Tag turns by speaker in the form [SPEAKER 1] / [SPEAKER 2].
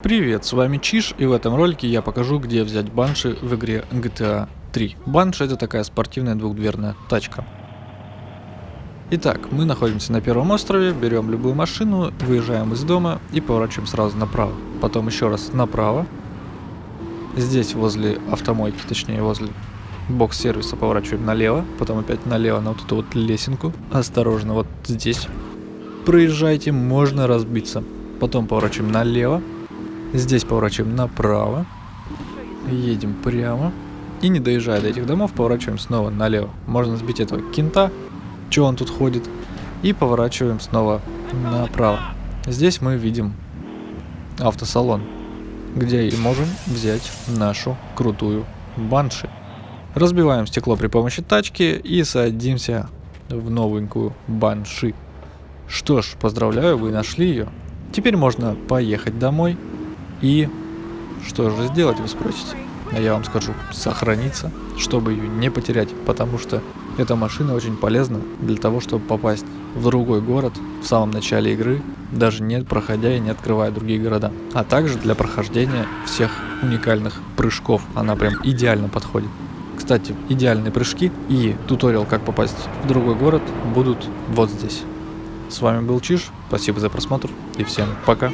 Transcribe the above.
[SPEAKER 1] Привет, с вами Чиш, и в этом ролике я покажу, где взять банши в игре GTA 3. Банши это такая спортивная двухдверная тачка. Итак, мы находимся на первом острове, берем любую машину, выезжаем из дома и поворачиваем сразу направо. Потом еще раз направо. Здесь возле автомойки, точнее возле бокс-сервиса поворачиваем налево, потом опять налево на вот эту вот лесенку. Осторожно, вот здесь. Проезжайте, можно разбиться. Потом поворачиваем налево, Здесь поворачиваем направо. Едем прямо. И не доезжая до этих домов, поворачиваем снова налево. Можно сбить этого кента, что он тут ходит. И поворачиваем снова направо. Здесь мы видим автосалон, где и можем взять нашу крутую банши. Разбиваем стекло при помощи тачки и садимся в новенькую банши. Что ж, поздравляю, вы нашли ее. Теперь можно поехать домой и что же сделать, вы спросите? А я вам скажу, сохраниться, чтобы ее не потерять, потому что эта машина очень полезна для того, чтобы попасть в другой город в самом начале игры, даже не проходя и не открывая другие города. А также для прохождения всех уникальных прыжков. Она прям идеально подходит. Кстати, идеальные прыжки и туториал, как попасть в другой город, будут вот здесь. С вами был Чиш, спасибо за просмотр и всем пока.